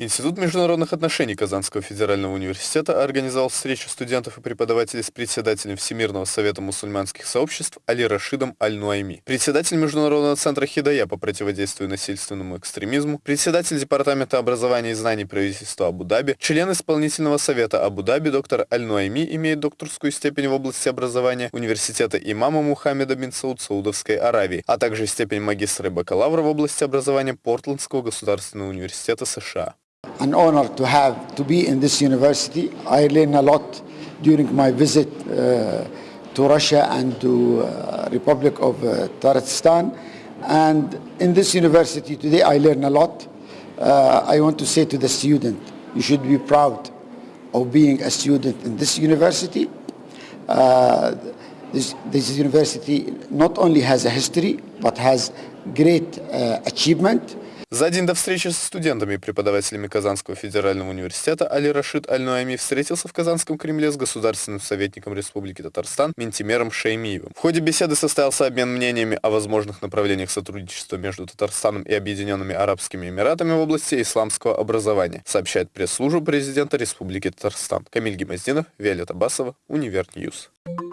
Институт международных отношений Казанского федерального университета организовал встречу студентов и преподавателей с председателем Всемирного совета мусульманских сообществ Али Рашидом Аль-Нуайми, председатель Международного центра Хидая по противодействию насильственному экстремизму, председатель Департамента образования и знаний правительства Абу-Даби, член исполнительного совета Абу-Даби доктор Аль-Нуайми имеет докторскую степень в области образования университета имама Мухаммеда бин Сауд Саудовской Аравии, а также степень магистра и бакалавра в области образования Портландского государственного университета США. An honor to have to be in this university. I learned a lot during my visit uh, to Russia and to uh, Republic of uh, Tatarstan. And in this university today, I learned a lot. Uh, I want to say to the student, you should be proud of being a student in this university. Uh, this, this university not only has a history, but has great uh, achievement. За день до встречи с студентами и преподавателями Казанского федерального университета Али Рашид Аль-Нуайми встретился в Казанском Кремле с государственным советником Республики Татарстан Минтимером Шаймиевым. В ходе беседы состоялся обмен мнениями о возможных направлениях сотрудничества между Татарстаном и Объединенными Арабскими Эмиратами в области исламского образования, сообщает пресс-служба президента Республики Татарстан. Камиль Гемоздинов, Виолетта Басова, Univer News. News.